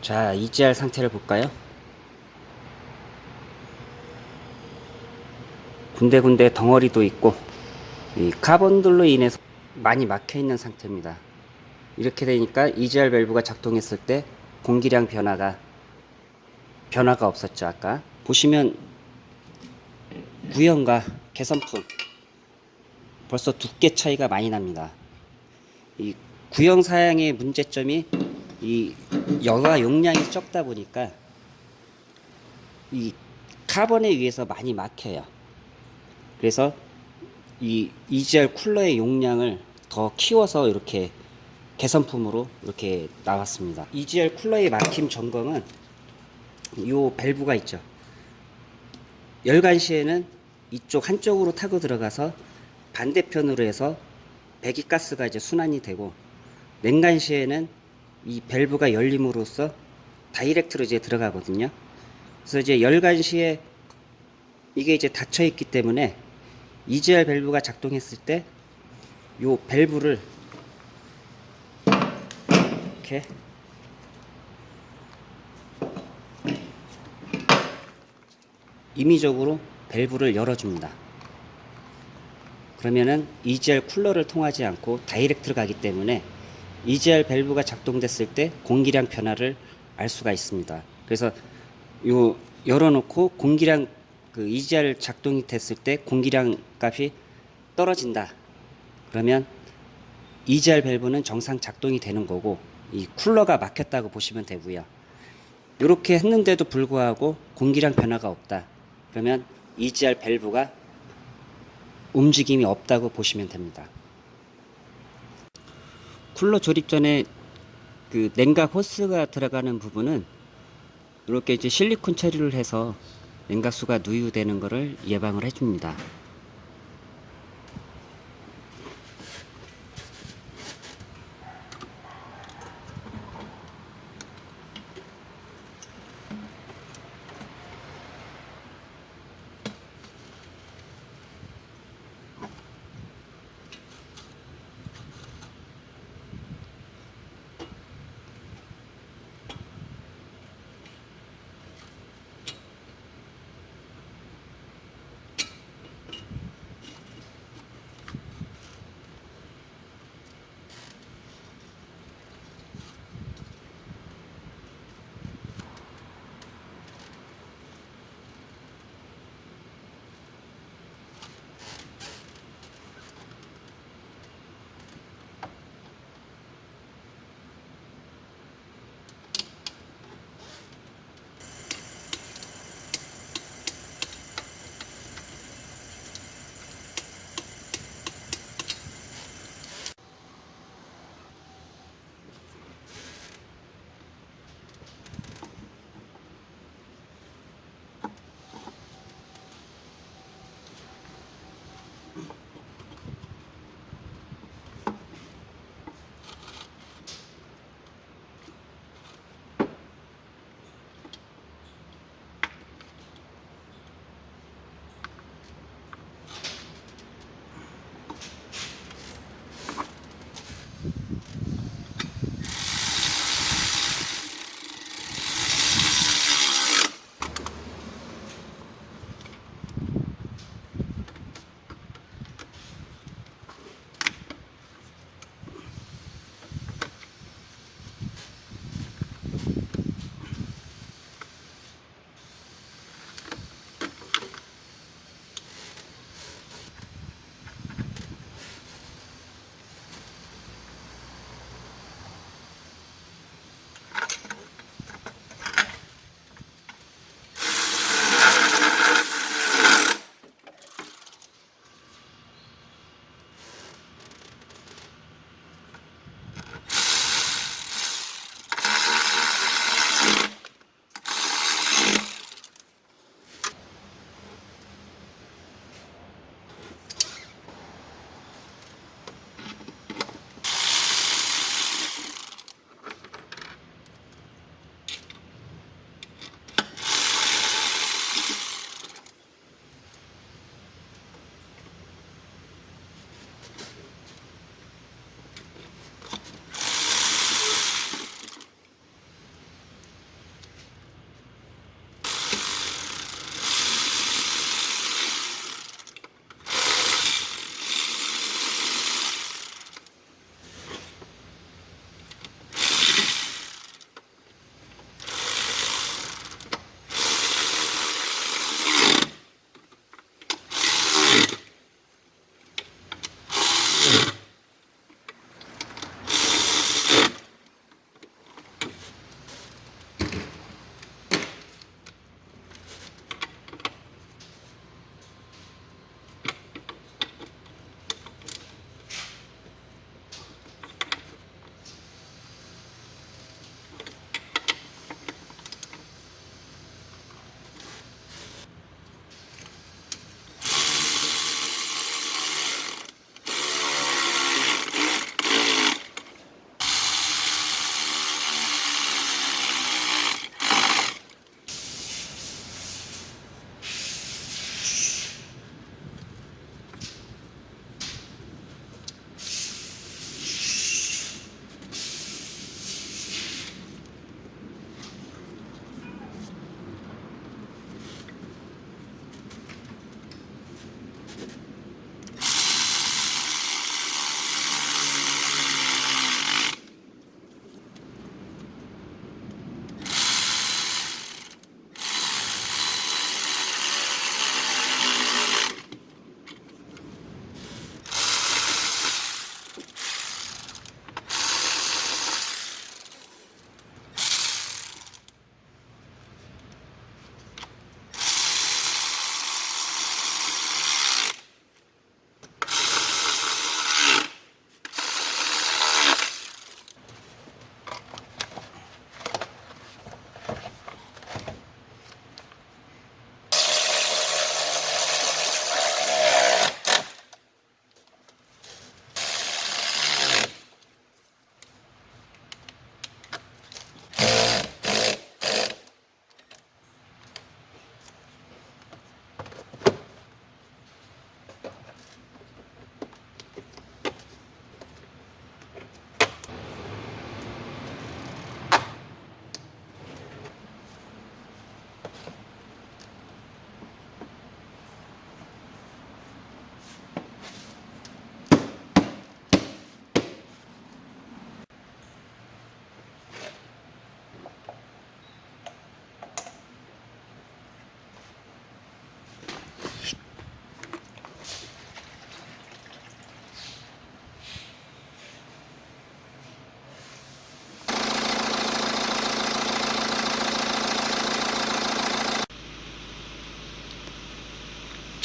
자, EGR 상태를 볼까요? 군데군데 덩어리도 있고 이 카본들로 인해서 많이 막혀 있는 상태입니다. 이렇게 되니까 EGR 밸브가 작동했을 때 공기량 변화가 변화가 없었죠 아까 보시면 구형과 개선품 벌써 두께 차이가 많이 납니다. 이 구형 사양의 문제점이 이 여가 용량이 적다 보니까 이 카본에 의해서 많이 막혀요. 그래서 이 EGR 쿨러의 용량을 더 키워서 이렇게 개선품으로 이렇게 나왔습니다. EGR 쿨러의 막힘 점검은 이 밸브가 있죠. 열관 시에는 이쪽 한쪽으로 타고 들어가서 반대편으로 해서 배기가스가 이제 순환이 되고 냉간 시에는 이 밸브가 열림으로써 다이렉트로 이제 들어가거든요. 그래서 이제 열관 시에 이게 이제 닫혀 있기 때문에 EGR 밸브가 작동했을 때 요 밸브를 이렇게 임의적으로 밸브를 열어줍니다. 그러면은 EGR 쿨러를 통하지 않고 다이렉트로 가기 때문에 EGR 밸브가 작동됐을 때 공기량 변화를 알 수가 있습니다. 그래서 요 열어놓고 공기량 그 EGR 작동이 됐을 때 공기량 값이 떨어진다. 그러면 EGR 밸브는 정상 작동이 되는 거고 이 쿨러가 막혔다고 보시면 되고요. 이렇게 했는데도 불구하고 공기량 변화가 없다. 그러면 EGR 밸브가 움직임이 없다고 보시면 됩니다. 쿨러 조립 전에 그 냉각 호스가 들어가는 부분은 이렇게 이제 실리콘 처리를 해서 냉각수가 누유되는 것을 예방을 해줍니다.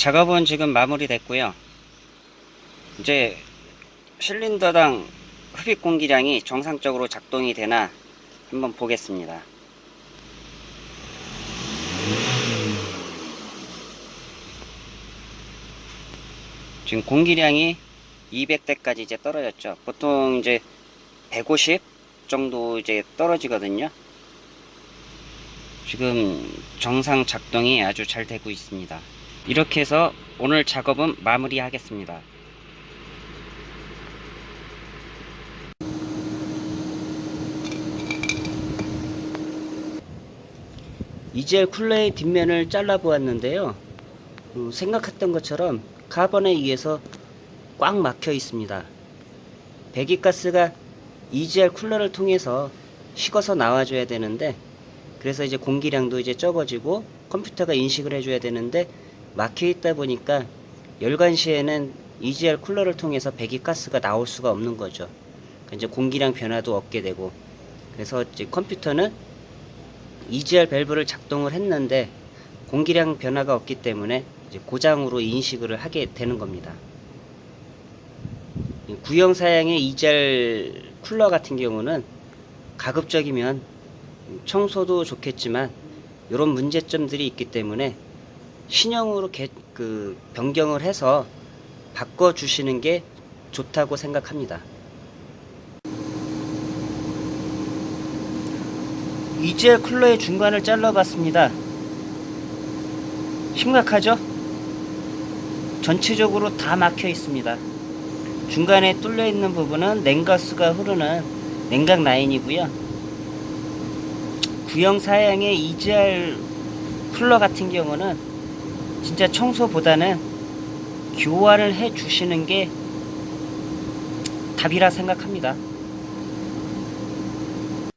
작업은 지금 마무리됐고요. 이제 실린더당 흡입 공기량이 정상적으로 작동이 되나 한번 보겠습니다. 지금 공기량이 200대까지 이제 떨어졌죠. 보통 이제 150 정도 이제 떨어지거든요. 지금 정상 작동이 아주 잘 되고 있습니다. 이렇게 해서 오늘 작업은 마무리하겠습니다. 이젤 쿨러의 뒷면을 잘라 보았는데요. 어, 생각했던 것처럼 카본에 의해서 꽉 막혀 있습니다. 배기가스가 EGR 쿨러를 통해서 식어서 나와줘야 되는데 그래서 이제 공기량도 이제 적어지고 컴퓨터가 인식을 해줘야 되는데 막혀 있다 보니까 열관 시에는 EGR 쿨러를 통해서 배기가스가 나올 수가 없는 거죠. 그러니까 이제 공기량 변화도 없게 되고 그래서 이제 컴퓨터는 EGR 밸브를 작동을 했는데 공기량 변화가 없기 때문에 이제 고장으로 인식을 하게 되는 겁니다. 이 구형 사양의 EGR 쿨러 같은 경우는 가급적이면 청소도 좋겠지만 이런 문제점들이 있기 때문에 신형으로 개, 그 변경을 해서 바꿔 주시는 게 좋다고 생각합니다. EGR 쿨러의 중간을 잘라봤습니다. 심각하죠? 전체적으로 다 막혀 있습니다. 중간에 뚫려 있는 부분은 냉가스가 흐르는 냉각 라인이고요. 구형 사양의 EGR 쿨러 같은 경우는 진짜 청소보다는 교환을 해 주시는 게 답이라 생각합니다.